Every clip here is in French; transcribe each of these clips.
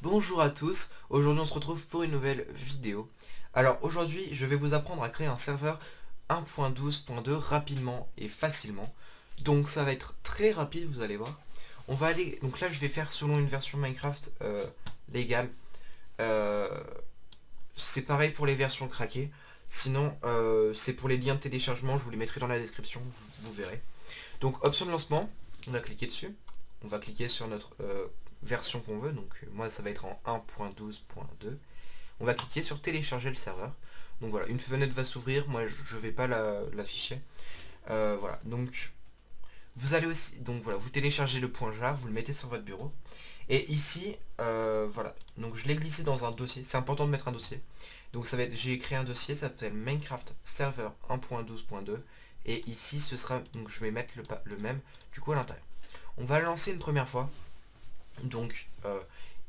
Bonjour à tous, aujourd'hui on se retrouve pour une nouvelle vidéo. Alors aujourd'hui je vais vous apprendre à créer un serveur 1.12.2 rapidement et facilement. Donc ça va être très rapide vous allez voir. On va aller, donc là je vais faire selon une version Minecraft euh, légale. Euh, c'est pareil pour les versions craquées. Sinon euh, c'est pour les liens de téléchargement, je vous les mettrai dans la description, vous, verrez. Donc option de lancement, on va cliquer dessus. On va cliquer sur notre version qu'on veut, donc moi ça va être en 1.12.2. On va cliquer sur télécharger le serveur. Donc voilà, une fenêtre va s'ouvrir, moi je ne vais pas l'afficher. voilà, donc vous allez aussi, donc voilà, vous téléchargez le point jar, vous le mettez sur votre bureau. Et ici, euh, voilà, donc je l'ai glissé dans un dossier, c'est important de mettre un dossier. Donc ça va j'ai créé un dossier, ça s'appelle Minecraft Server 1.12.2. Et ici, ce sera, donc je vais mettre le, le même, du coup à l'intérieur. On va lancer une première fois. Donc, euh,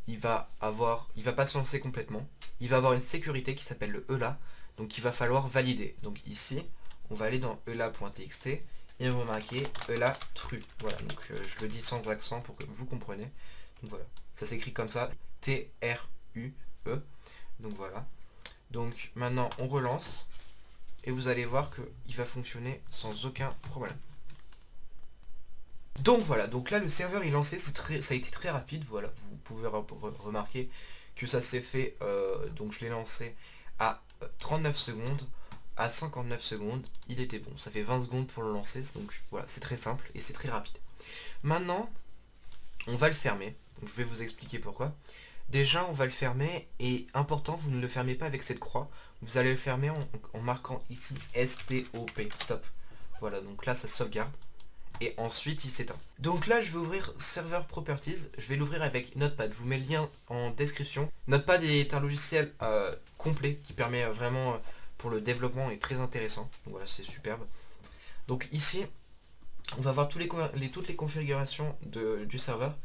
il va avoir, il va pas se lancer complètement. Il va avoir une sécurité qui s'appelle le ELA. Donc il va falloir valider. Donc ici, on va aller dans ELA.txt et on va marquer ELA true. Voilà, donc euh, je le dis sans accent pour que vous compreniez. Donc voilà, ça s'écrit comme ça, T-R-U-E. Donc voilà. Donc maintenant on relance et vous allez voir qu'il va fonctionner sans aucun problème. Donc voilà, donc là le serveur est lancé, très, ça a été très rapide, voilà, vous pouvez remarquer que ça s'est fait, euh, donc je l'ai lancé à 39 secondes, à 59 secondes, il était bon. Ça fait 20 secondes pour le lancer, donc voilà, c'est très simple et c'est très rapide. Maintenant, on va le fermer. je vais vous expliquer pourquoi. Déjà, on va le fermer et important, vous ne le fermez pas avec cette croix. Vous allez le fermer en, marquant ici STOP, stop. Voilà, donc là, ça sauvegarde. Et ensuite, il s'éteint. Donc là, je vais ouvrir Server Properties. Je vais l'ouvrir avec Notepad. Je vous mets le lien en description. Notepad est un logiciel euh, complet qui permet vraiment... Euh, le développement est très intéressant. Voilà, c'est superbe. Donc ici, on va voir tous les, toutes les configurations de, du serveur.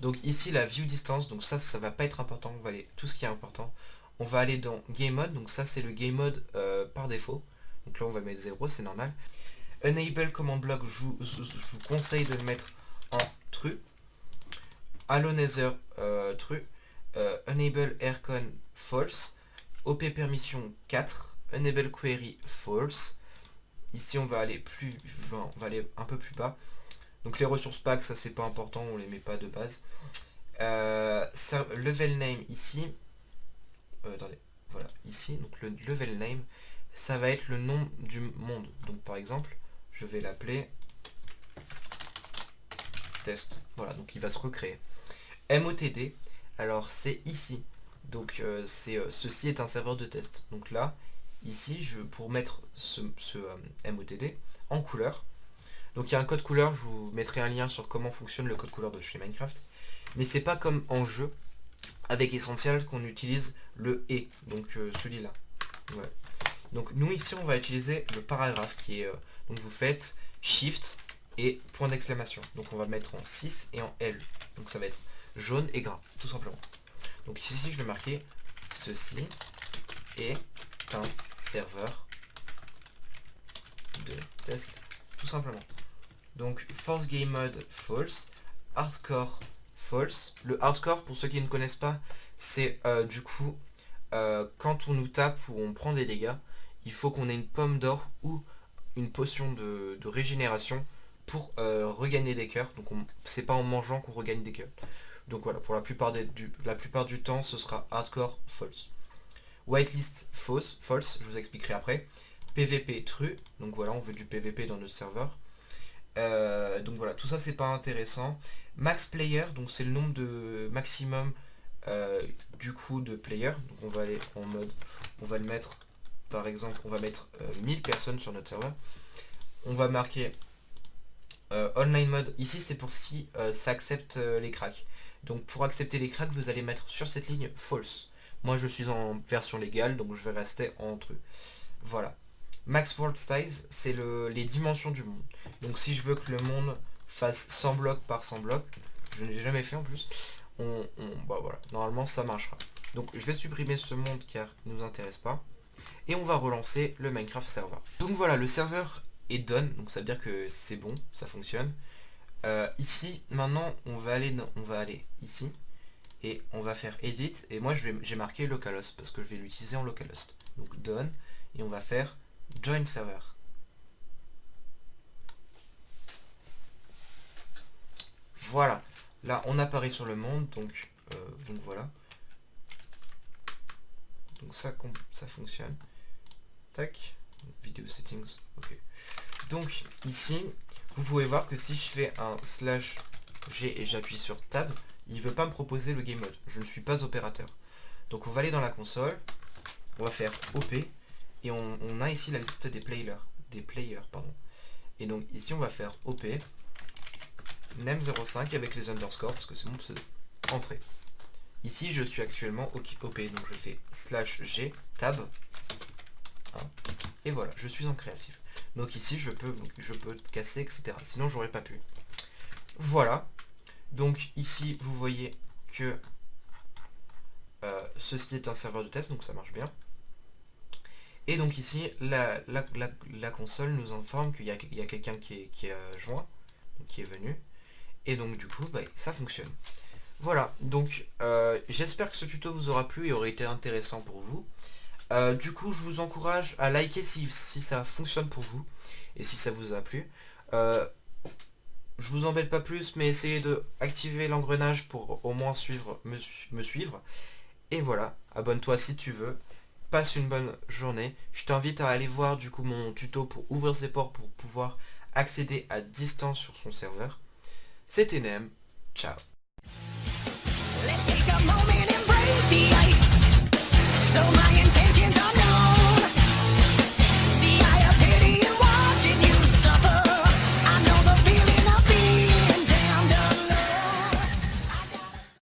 Donc ici, la view distance, donc ça, ça va pas être important. On va aller tout ce qui est important. On va aller dans game mode, donc ça c'est le game mode euh, par défaut. Donc là on va mettre 0, c'est normal. Enable command block, je vous, conseille de le mettre en true. Allo Nether euh, true. Euh, enable aircon false. OP permission 4 enable query false. Ici on va aller plus on va aller un peu plus bas. Donc les ressources pack ça c'est pas important, on les met pas de base. Euh, level name ici. Euh, attendez, voilà, ici, donc le level name, ça va être le nom du monde. Donc par exemple, je vais l'appeler test. Voilà, donc il va se recréer. MOTD, alors c'est ici. Donc euh, c'est ceci est un serveur de test. Donc là, ici, je, pour mettre ce, euh, MOTD en couleur. Donc il y a un code couleur, je vous mettrai un lien sur comment fonctionne le code couleur de chez Minecraft. Mais c'est pas comme en jeu, avec Essential, qu'on utilise le et, donc euh, celui-là. Donc nous ici, on va utiliser le paragraphe qui est... Euh, donc vous faites Shift et point d'exclamation. Donc on va mettre en 6 et en L. Donc ça va être jaune et gras, tout simplement. Donc ici, je vais marquer ceci est un serveur de test, tout simplement. Donc, force game mode false, hardcore false. Le hardcore, pour ceux qui ne connaissent pas, c'est euh, du coup, euh, quand on nous tape ou on prend des dégâts, il faut qu'on ait une pomme d'or ou une potion de, régénération pour euh, regagner des cœurs. Donc c'est pas en mangeant qu'on regagne des cœurs. Donc voilà, pour la plupart, du, la plupart du temps, ce sera hardcore false. Whitelist false, false, je vous expliquerai après. PVP true, donc voilà, on veut du PVP dans notre serveur. Euh, donc voilà, tout ça c'est pas intéressant. Max player, donc c'est le nombre de maximum euh, du coup de player. Donc on va aller en mode, on va le mettre, par exemple, on va mettre 1000 euh, personnes sur notre serveur. On va marquer online mode. Ici c'est pour si ça accepte les cracks. Donc pour accepter les cracks, vous allez mettre sur cette ligne false. Moi je suis en version légale, donc je vais rester entre eux. Voilà. Max World Size, c'est les dimensions du monde. Donc si je veux que le monde fasse 100 blocs par 100 blocs, je ne l'ai jamais fait en plus, bah voilà, normalement ça marchera. Donc je vais supprimer ce monde car il ne nous intéresse pas. et on va relancer le Minecraft server. Donc voilà, le serveur est done, donc ça veut dire que c'est bon, ça fonctionne. Euh, ici, maintenant, on va aller, on va aller ici, et on va faire edit, et moi j'ai marqué localhost, parce que je vais l'utiliser en localhost. Donc done, et on va faire join server. Voilà, là on apparaît sur le monde, donc, euh, donc voilà. Donc ça, ça fonctionne. Tac, vidéo settings, ok. Donc ici, vous pouvez voir que si je fais un slash G et j'appuie sur Tab, il veut pas me proposer le game mode. Je ne suis pas opérateur. Donc on va aller dans la console, on va faire OP, et on, a ici la liste des players. Des players pardon. Et donc ici on va faire OP, name05 avec les underscores, parce que c'est mon pseudo. Entrée. Ici je suis actuellement OP, donc je fais slash G, tab, hein, et voilà, je suis en créatif. Donc ici, je peux, je peux casser, etc. Sinon, j'aurais pas pu. Voilà. Donc ici, vous voyez que euh, ceci est un serveur de test, donc ça marche bien. Et donc ici, la, console nous informe qu'il y a, quelqu'un qui est, joint, qui est venu. Et donc du coup, bah, ça fonctionne. Voilà, donc euh, j'espère que ce tuto vous aura plu et aurait été intéressant pour vous. Euh, du coup, je vous encourage à liker si, ça fonctionne pour vous et si ça vous a plu. Je vous embête pas plus, mais essayez de activer l'engrenage pour au moins suivre, me, suivre. Et voilà, abonne-toi si tu veux. Passe une bonne journée. Je t'invite à aller voir du coup mon tuto pour ouvrir ses ports pour pouvoir accéder à distance sur son serveur. C'était Nem. Ciao.